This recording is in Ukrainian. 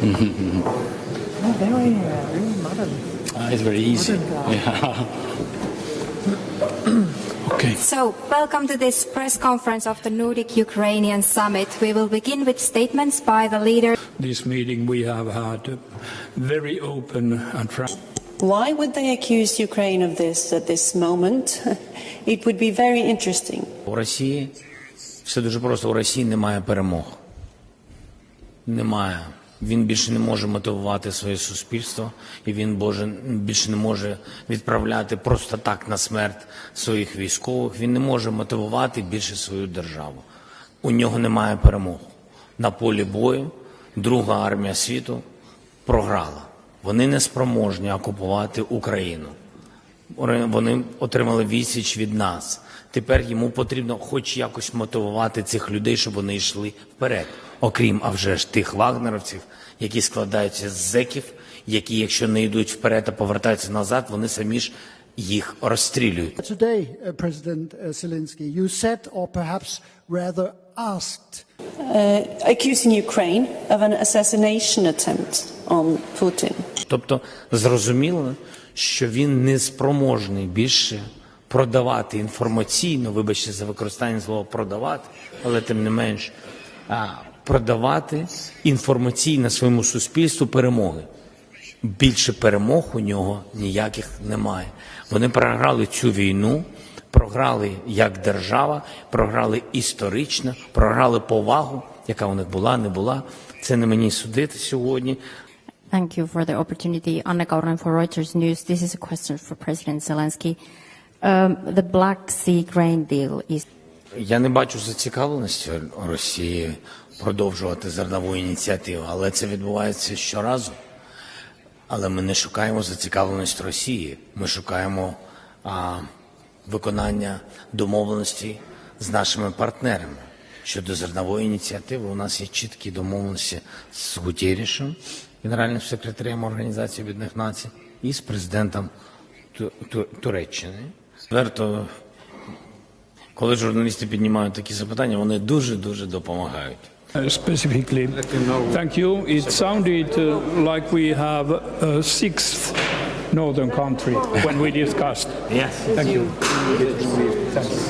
Oh, very, uh, very modern. Uh, it's very easy. Yeah. okay. So, welcome to this press conference of the Nordic Ukrainian Summit. We will begin with statements by the leader. This meeting we have had uh, very open and frank. Why would they accuse Ukraine of this at this moment? It would be very interesting. У Росії все дуже просто. У Росії немає перемог. Немає. Він більше не може мотивувати своє суспільство, і він боже, більше не може відправляти просто так на смерть своїх військових. Він не може мотивувати більше свою державу. У нього немає перемог. На полі бою друга армія світу програла. Вони не спроможні окупувати Україну. Вони отримали відсіч від нас. Тепер йому потрібно хоч якось мотивувати цих людей, щоб вони йшли вперед. Окрім, а вже ж тих вагнеровців, які складаються з зеків, які, якщо не йдуть вперед, а повертаються назад, вони самі ж їх розстрілюють. Today, uh, President uh, Zelensky, you said, or perhaps rather asked, Uh, accusing Ukraine of an assassination attempt on Putin. Тобто зрозуміло, що він не спроможний більше продавати інформаційно, вибачте за використання слова продавати, але тим не менш а, продавати інформаційно своєму суспільству перемоги. Більше перемог у нього ніяких немає. Вони програли цю війну, програли як держава, програли історично, програли повагу, яка у них була, не була. Це не мені судити сьогодні. Thank you for the opportunity. Anna Kauren for Reuters News. This is a question for President Zelensky. Um, the Black Sea grain deal is Я не бачу зацікавленості Росії продовжувати зернову ініціативу, але це відбувається щоразу. Але ми не шукаємо зацікавленість Росії. Ми шукаємо а, виконання домовленостей з нашими партнерами. Щодо зернової ініціативи, у нас є чіткі домовленості з Гутєрішем, генеральним секретарем Організації Об'єднаних Націй, і з президентом Ту- Ту- Туреччини. Тверто коли журналісти піднімають такі запитання, вони дуже дуже допомагають. Uh, specifically, thank you. It sounded uh, like we have a sixth northern country when we discussed. Yes. Thank you. Thanks.